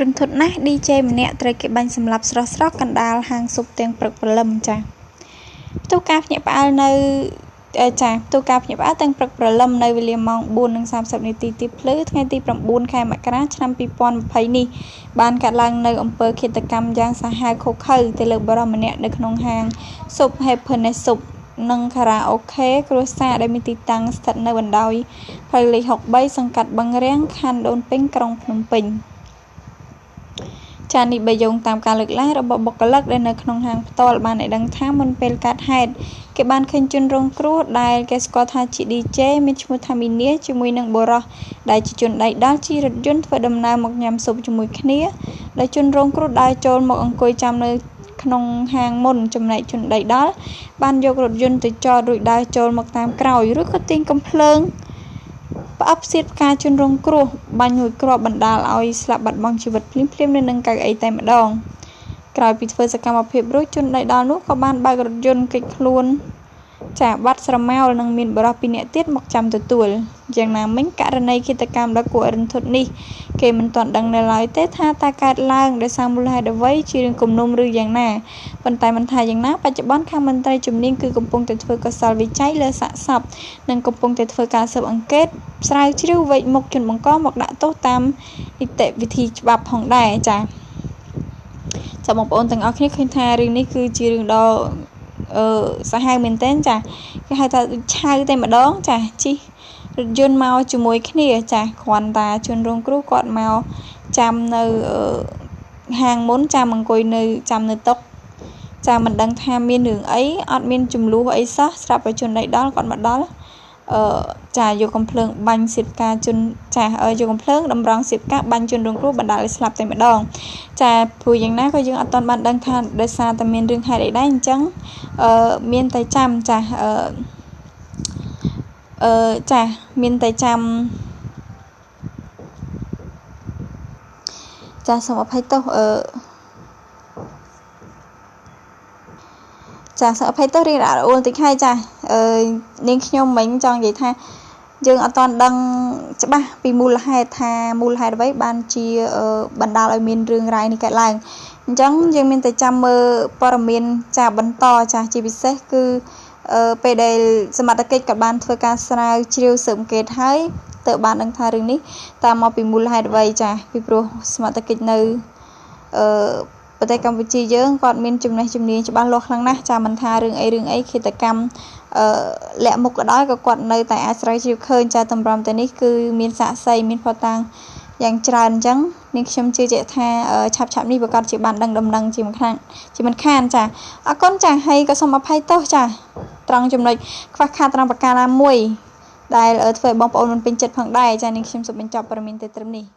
រន្ធត់ណាស់ DJ ម្នាក់ត្រូវគេបាញ់សម្លាប់ស្រស់ៗកណ្ដាលហាងស៊ុបទាំងព្រឹកព្រលឹមចា៎ផ្ទុះការភ្ញាក់ផ្អើលនៅចាផ្ទុះការភ្ញាក់ផ្អើលទាំងព្រឹកព្រលឹមនៅវេលាម៉ោង4:30នាទីទីភ្លឺថ្ងៃទី9ខែមករាឆ្នាំ2020នេះបានកាត់ឡើងនៅអំពើឃាតកម្មយ៉ាងសាហាវឃោរឃៅទៅលើបុរសម្នាក់នៅក្នុងហាងស៊ុប Happiness Soup និងខារ៉ាអូខេគ្រួសារដែលមានទីតាំងស្ថិតនៅបណ្ដោយផ្លូវលេខ63សង្កាត់បឹងរាំងខណ្ឌដូនពេញក្រុងភ្នំពេញ។ ចានេះបើយោងតាមការលើកឡើងរបស់បុគ្គលិកដែលនៅក្នុងហាងផ្ទាល់បានឲ្យដឹងថាមុនពេលកើតហេតុគេបានឃើញជនរងគ្រោះដែលគេស្គាល់ថាជា DJ មានឈ្មោះថាមីនីជាមួយនឹងបុរសដែលជាជនដៃដល់ជិះរថយន្តធ្វើដំណើរមកញ៉ាំស៊ុបជាមួយគ្នាដែលជនរងគ្រោះដើរចូលមកអង្គុយចាំនៅក្នុងហាងមុនចំណែកជនដីដល់បានយករថយន្តទៅចតរួចដើរចូលមកតាមក្រោយឬក៏ទាញកំភ្លើង ផ្អឹបផ្សៀតផ្កាជនរងគ្រោះ បាញ់មួយគ្រាប់បណ្ដាលឲ្យស្លាប់បាត់បង់ជីវិតភ្លាមៗនៅនឹងកៅអីតែម្ដង ក្រោយពីធ្វើសកម្មភាពរួចជនដៃដល់នោះក៏បានបើករថយន្តគេចខ្លួន ចាបាត់ស្រមោលនិងមានបរិះពីរនាក់ទៀតមកចាំទទួលយ៉ាងណាមិញករណីឃាតកម្មដ៏គួររន្ធត់នេះ គេមិនទាន់ដឹងនៅឡើយទេថាតើកើតឡើងដោយសារមូលហេតុអ្វីជារឿងគំនុំឬយ៉ាងណាប៉ុន្តែមិនថាយ៉ាងណាបច្ចុប្បន្នខាងមន្ត្រីជំនាញគឺកំពុងតែធ្វើកសលវិច័យលើសាកសពនិងកំពុងតែធ្វើការស៊ើបអង្កេតស្រាវជ្រាវវែកមុខជនបង្កមកដាក់ទោសតាមនីតិវិធីច្បាប់ផងដែរចា៎ចាបងប្អូនទាំងអស់គ្នាឃើញថារឿងនេះគឺជារឿងដ៏ អឺសាហាវមែនទែនចាគេហៅថាឆៅតែម្ដងចាជីរថយន្តមកជាមួយគ្នាចាគ្រាន់តែជនរងគ្រោះគាត់មកចាំនៅហាងមុនចាំអង្គុយនៅចាំនៅតុចាមិនដឹងថាមានរឿងអីអត់មានចំនួនអីសោះស្រាប់តែជនដៃដល់គាត់មកដល់ អឺចាយកកំភ្លើងបាញ់សៀតការជនចាយកកំភ្លើងតម្រង់សៀតការបាញ់ជនរងគ្រោះបណ្ដាលឲ្យស្លាប់តែម្ដង ចាព្រោះយ៉ាងណាក៏យើងអត់ទាន់បានដឹងថាដោយសារតែមានរឿងហេតុអីដែរអញ្ចឹងអឺមានតែចាំចាអឺអឺចាមានតែចាំចាសូមអភ័យទោសអឺចាសូមអភ័យទោសរៀងរអួលតិចហើយចាអឺ នាងខ្ញុំមិញចង់និយាយថា យើងអត់ទាន់ដឹងច្បាស់ពីមូលហេតុថាមូលហេតុអ្វីបានជាបណ្ដាលឲ្យមានរឿងរ៉ាវនេះកើតឡើងអញ្ចឹងយើងមានតែចាំមើលព័ត៌មានចាបន្តចាជាពិសេសគឺពេលដែលសមត្ថកិច្ចក៏បានធ្វើការស្រាវជ្រាវស៊ើបអង្កេតហើយទើបបានដឹងថារឿងនេះតាមមកពីមូលហេតុអ្វីចាពីព្រោះសមត្ថកិច្ចនៅអឺ ប្រទេសកម្ពុជាយើងគាត់មានចំណេះជំនាញច្បាស់លាស់ខ្លាំងណាស់ចាមិនថារឿងអីរឿងអីឃាតកម្មអឺលាក់មុខក៏ដោយក៏គាត់នៅតែអាចស្រាវជ្រាវឃើញចាតម្រាំទៅនេះគឺមានសាក់សីមានផតាំងយ៉ាងច្រើនអញ្ចឹងនាងខ្ញុំជឿជាក់ថាឆាប់ឆាប់នេះប្រកាសជាបានដឹងដំណឹងជាមិនខានជាមិនខានចាអរគុណចាហើយក៏សូមអភ័យទោសចាត្រង់ចំណុចខ្វះខាតត្រង់ប្រការណាមួយដែលធ្វើឲ្យបងប្អូនមិនពេញចិត្តផងដែរចានាងខ្ញុំសូមបញ្ចប់ព័ត៌មានទៅត្រឹមនេះ